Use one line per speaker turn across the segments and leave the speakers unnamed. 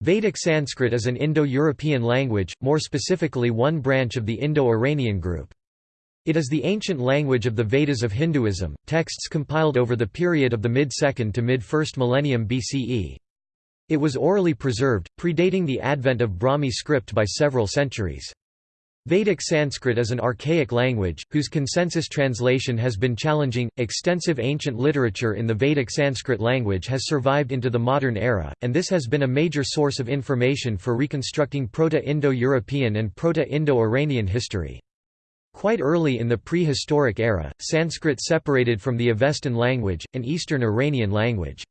Vedic Sanskrit is an Indo-European language, more specifically one branch of the Indo-Iranian group. It is the ancient language of the Vedas of Hinduism, texts compiled over the period of the mid-2nd to mid-1st millennium BCE. It was orally preserved, predating the advent of Brahmi script by several centuries. Vedic Sanskrit is an archaic language, whose consensus translation has been challenging. Extensive ancient literature in the Vedic Sanskrit language has survived into the modern era, and this has been a major source of information for reconstructing Proto Indo European and Proto Indo Iranian history. Quite early in the prehistoric era, Sanskrit separated from the Avestan language, an Eastern Iranian language.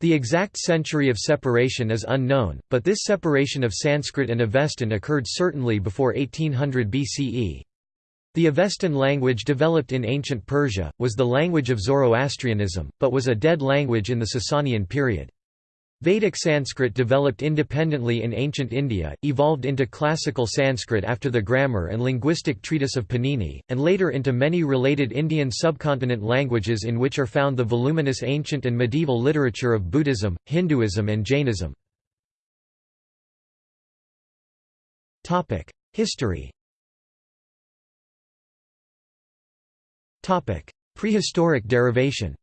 The exact century of separation is unknown, but this separation of Sanskrit and Avestan occurred certainly before 1800 BCE. The Avestan language developed in ancient Persia, was the language of Zoroastrianism, but was a dead language in the Sasanian period. Vedic Sanskrit developed independently in ancient India, evolved into classical Sanskrit after the grammar and linguistic treatise of Panini, and later into many related Indian subcontinent languages in which are found the voluminous ancient and medieval literature of Buddhism, Hinduism and Jainism. History Prehistoric derivation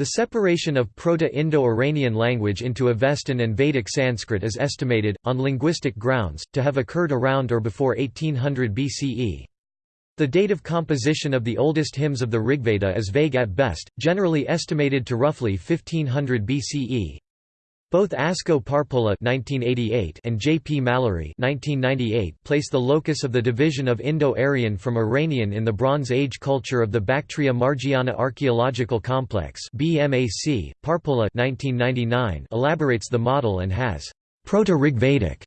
The separation of Proto-Indo-Iranian language into Avestan and Vedic Sanskrit is estimated, on linguistic grounds, to have occurred around or before 1800 BCE. The date of composition of the oldest hymns of the Rigveda is vague at best, generally estimated to roughly 1500 BCE. Both Asko Parpola (1988) and J. P. Mallory (1998) place the locus of the division of Indo-Aryan from Iranian in the Bronze Age culture of the Bactria Margiana Archaeological Complex. Parpola (1999) elaborates the model and has Proto-Rigvedic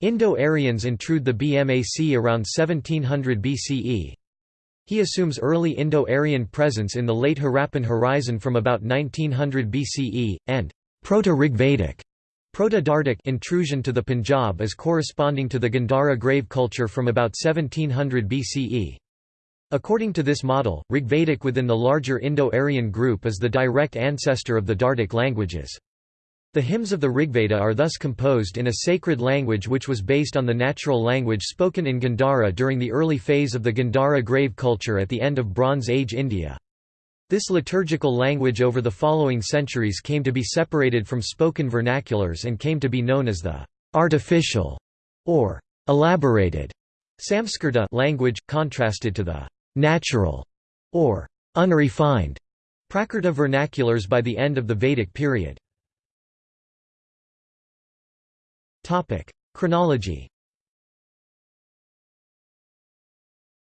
Indo-Aryans intrude the BMAC around 1700 BCE. He assumes early Indo-Aryan presence in the late Harappan horizon from about 1900 BCE, and Proto-Rigvedic Proto-Dardic intrusion to the Punjab is corresponding to the Gandhara grave culture from about 1700 BCE. According to this model, Rigvedic within the larger Indo-Aryan group is the direct ancestor of the Dardic languages. The hymns of the Rigveda are thus composed in a sacred language which was based on the natural language spoken in Gandhara during the early phase of the Gandhara grave culture at the end of Bronze Age India. This liturgical language over the following centuries came to be separated from spoken vernaculars and came to be known as the artificial or elaborated Samskrita language, contrasted to the natural or unrefined Prakrita vernaculars by the end of the Vedic period. Chronology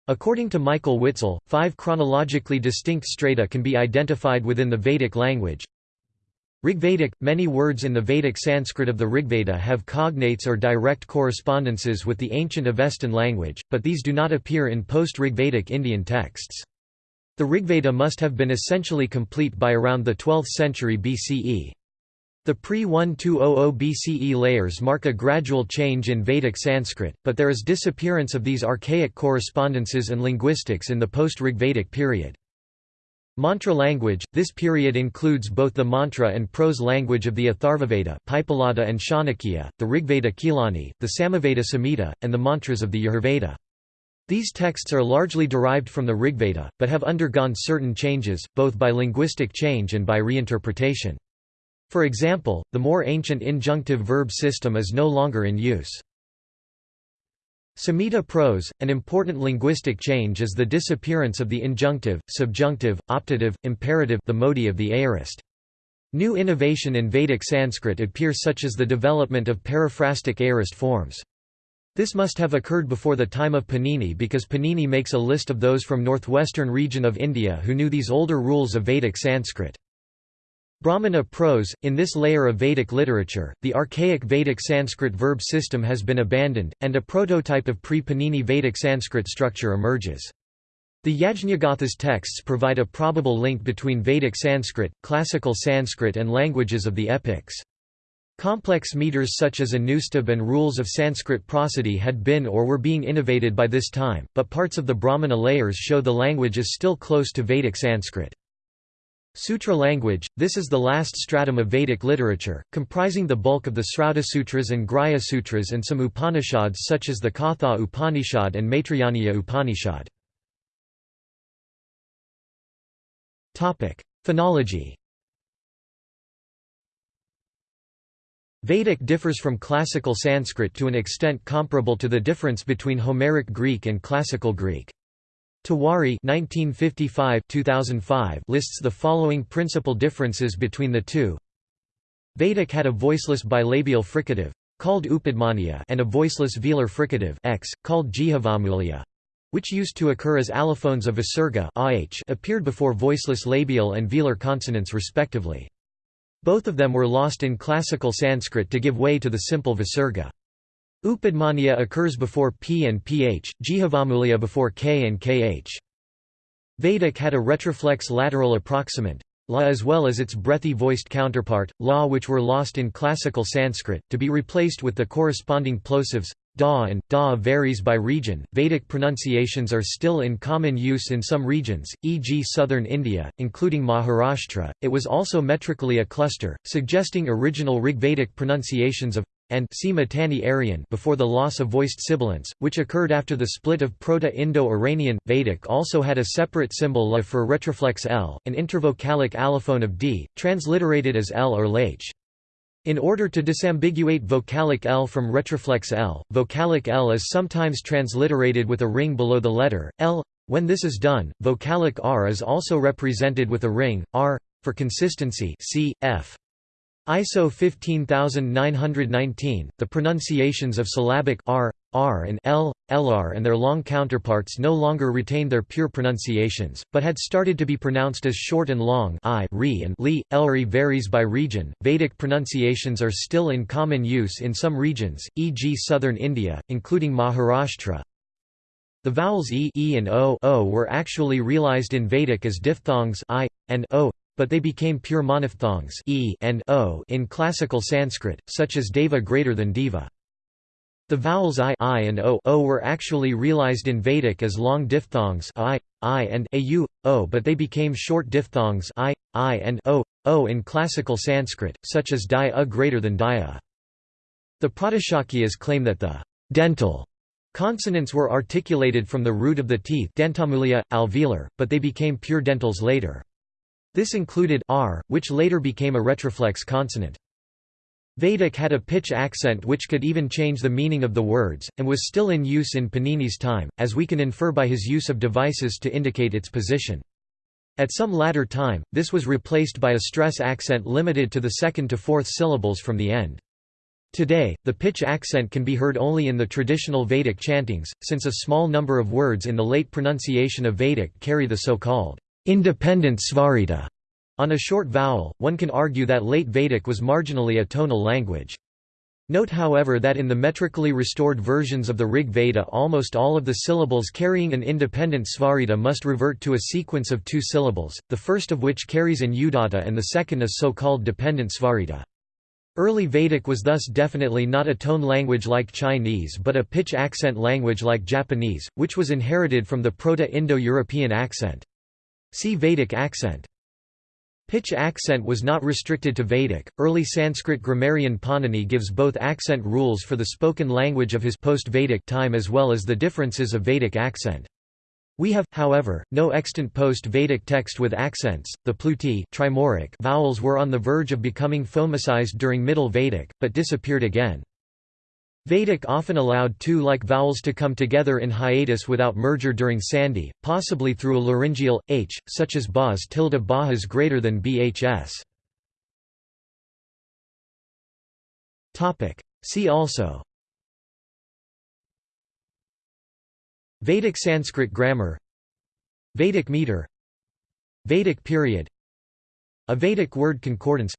According to Michael Witzel, five chronologically distinct strata can be identified within the Vedic language. Rigvedic – Many words in the Vedic Sanskrit of the Rigveda have cognates or direct correspondences with the ancient Avestan language, but these do not appear in post-Rigvedic Indian texts. The Rigveda must have been essentially complete by around the 12th century BCE. The pre-1200 BCE layers mark a gradual change in Vedic Sanskrit, but there is disappearance of these archaic correspondences and linguistics in the post-Rigvedic period. Mantra language – This period includes both the mantra and prose language of the Atharvaveda Paippalada and Shaunakiya, the Rigveda Kilani, the Samaveda Samhita, and the mantras of the Yajurveda. These texts are largely derived from the Rigveda, but have undergone certain changes, both by linguistic change and by reinterpretation. For example, the more ancient injunctive verb system is no longer in use. Samhita prose, an important linguistic change is the disappearance of the injunctive, subjunctive, optative, imperative the modi of the aorist. New innovation in Vedic Sanskrit appears such as the development of periphrastic aorist forms. This must have occurred before the time of Panini because Panini makes a list of those from northwestern region of India who knew these older rules of Vedic Sanskrit. Brahmana prose – In this layer of Vedic literature, the archaic Vedic Sanskrit verb system has been abandoned, and a prototype of pre-Panini Vedic Sanskrit structure emerges. The Yajnagatha's texts provide a probable link between Vedic Sanskrit, classical Sanskrit and languages of the epics. Complex meters such as Anushtubh and rules of Sanskrit prosody had been or were being innovated by this time, but parts of the Brahmana layers show the language is still close to Vedic Sanskrit. Sutra language – This is the last stratum of Vedic literature, comprising the bulk of the Srauta Sutras and Grihya Sutras and some Upanishads such as the Katha Upanishad and Maitrayaniya Upanishad. Phonology Vedic differs from classical Sanskrit to an extent comparable to the difference between Homeric Greek and Classical Greek. Tiwari 1955 lists the following principal differences between the two. Vedic had a voiceless bilabial fricative, called Upadhmaniya and a voiceless velar fricative x, called Jihvamuliya, which used to occur as allophones of visarga appeared before voiceless labial and velar consonants respectively. Both of them were lost in classical Sanskrit to give way to the simple visarga. Upadhmaniya occurs before p and ph, Jihvamuliya before k and kh. Vedic had a retroflex lateral approximant, la as well as its breathy voiced counterpart, la which were lost in classical Sanskrit, to be replaced with the corresponding plosives, da and da varies by region. Vedic pronunciations are still in common use in some regions, e.g. southern India, including Maharashtra. It was also metrically a cluster, suggesting original Rigvedic pronunciations of and before the loss of voiced sibilants, which occurred after the split of Proto-Indo-Iranian. Vedic also had a separate symbol la for retroflex l, an intervocalic allophone of d, transliterated as l or lh. In order to disambiguate vocalic L from retroflex L, vocalic L is sometimes transliterated with a ring below the letter, L. When this is done, vocalic R is also represented with a ring, R, for consistency c. f. ISO 15919, the pronunciations of syllabic r, r and l, lr and their long counterparts no longer retain their pure pronunciations, but had started to be pronounced as short and long i, re and li, lri varies by region. Vedic pronunciations are still in common use in some regions, e.g. southern India, including Maharashtra. The vowels e, e and o, o were actually realized in Vedic as diphthongs i, and o, but they became pure monophthongs e and o in classical Sanskrit, such as deva greater than diva. The vowels i, I and o, o were actually realized in Vedic as long diphthongs i, I and au, o but they became short diphthongs i, I and o, o in classical Sanskrit, such as di a greater than dia. The Pratishakhyas claim that the dental consonants were articulated from the root of the teeth dentamulya, alveolar, but they became pure dentals later. This included r, which later became a retroflex consonant. Vedic had a pitch accent which could even change the meaning of the words, and was still in use in Panini's time, as we can infer by his use of devices to indicate its position. At some latter time, this was replaced by a stress accent limited to the second to fourth syllables from the end. Today, the pitch accent can be heard only in the traditional Vedic chantings, since a small number of words in the late pronunciation of Vedic carry the so-called independent svarita. On a short vowel, one can argue that late Vedic was marginally a tonal language. Note however that in the metrically restored versions of the Rig Veda almost all of the syllables carrying an independent svarita must revert to a sequence of two syllables, the first of which carries an udatta and the second a so-called dependent svarita. Early Vedic was thus definitely not a tone language like Chinese but a pitch accent language like Japanese, which was inherited from the Proto-Indo-European accent. See Vedic accent. Pitch accent was not restricted to Vedic. Early Sanskrit grammarian Panini gives both accent rules for the spoken language of his post-Vedic time as well as the differences of Vedic accent. We have, however, no extant post-Vedic text with accents. The pluti trimoric vowels were on the verge of becoming phonemicized during Middle Vedic, but disappeared again. Vedic often allowed two like vowels to come together in hiatus without merger during Sandhi, possibly through a laryngeal, h, such as bas tilde bahas greater than bhs. See also. Vedic Sanskrit grammar. Vedic meter. Vedic period. A Vedic word concordance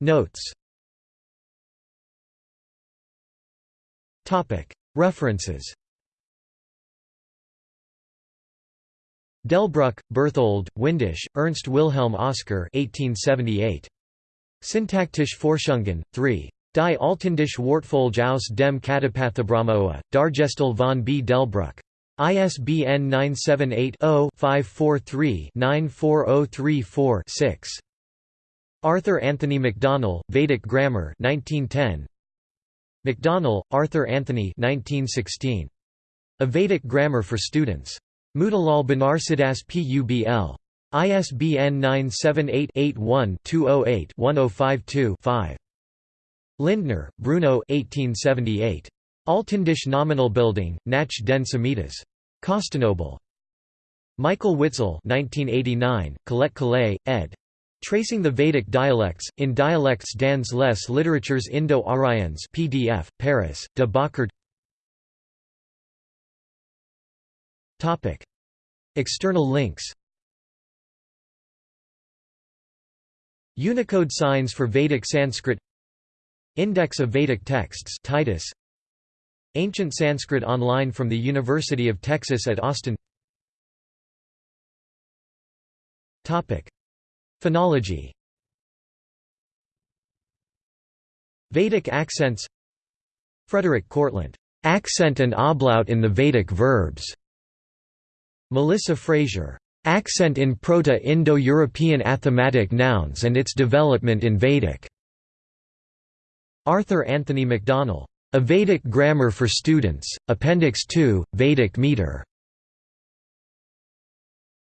Notes References Delbruck, Berthold, Windisch, Ernst Wilhelm Oskar 1878. Syntactische Forschungen, 3. Die Altindische Wortfolge aus dem Katapathabrahmoa, Dargestel von B. Delbruck. ISBN 978-0-543-94034-6. Arthur Anthony Macdonell, Vedic Grammar 1910. Macdonell, Arthur Anthony 1916. A Vedic Grammar for Students. Motilal Banarsidass Publ. ISBN 978-81-208-1052-5. Lindner, Bruno 1878. Altindische Nominalbildung, nach den. Konstantinopel. Michael Witzel 1989, Colette Collet, ed. Tracing the Vedic Dialects, in Dialects dans les Literatures Indo-Aryans PDF, Paris, de Boccard External links. Unicode signs for Vedic Sanskrit. Index of Vedic texts Titus. Ancient Sanskrit online from the University of Texas at Austin Phonology. Vedic accents. Frederik Kortlandt, "'Accent and Ablaut in the Vedic Verbs' Melissa Frazier, "'Accent in Proto-Indo-European Athematic Nouns and its Development in Vedic' Arthur Anthony Macdonell, a Vedic Grammar for Students, Appendix 2, Vedic Meter.